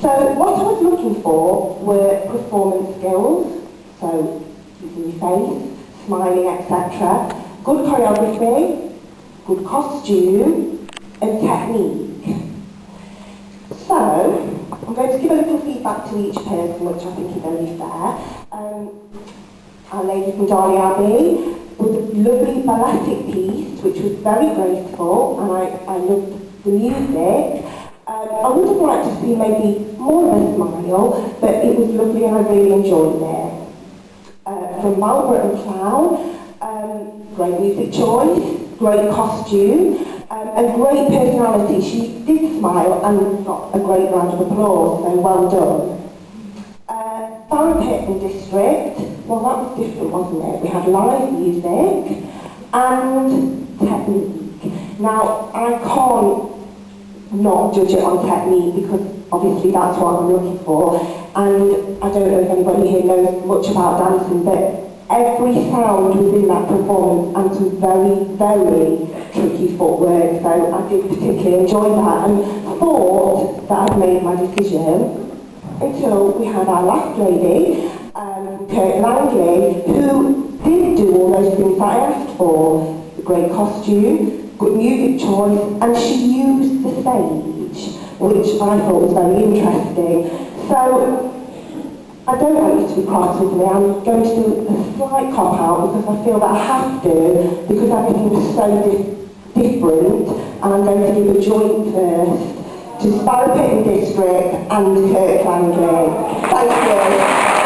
So what I was looking for were performance skills, so using your face, smiling, etc. Good choreography, good costume, and technique. So, I'm going to give a little feedback to each person, which I think is only fair. Um, our lady from Darley Abbey was a lovely balletic piece, which was very graceful, and I, I loved the music. Um, I would have liked to see maybe more a smile, but it was lovely and I really enjoyed it. Uh, from Margaret and Plough, um, great music choice, great costume, um, and great personality. She did smile and got a great round of applause, so well done. Uh, Barrowpit District, well that was different, wasn't it? We had live music and technique. Now, I can't not judge it on technique because obviously that's what I'm looking for. And I don't know if anybody here knows much about dancing, but every sound within that performance and some very, very tricky footwork. So I did particularly enjoy that and thought that I'd made my decision until we had our last lady, um, Kirk Langley, who did do all those things that I asked for. The great costume, good music choice, and she used the stage, which I thought was very interesting. So I don't want you to be cross with me. I'm going to do a slight cop out because I feel that I have to because everything is so di different and I'm going to give a joint first to Sparrow District and Kirk Langley. Thank you.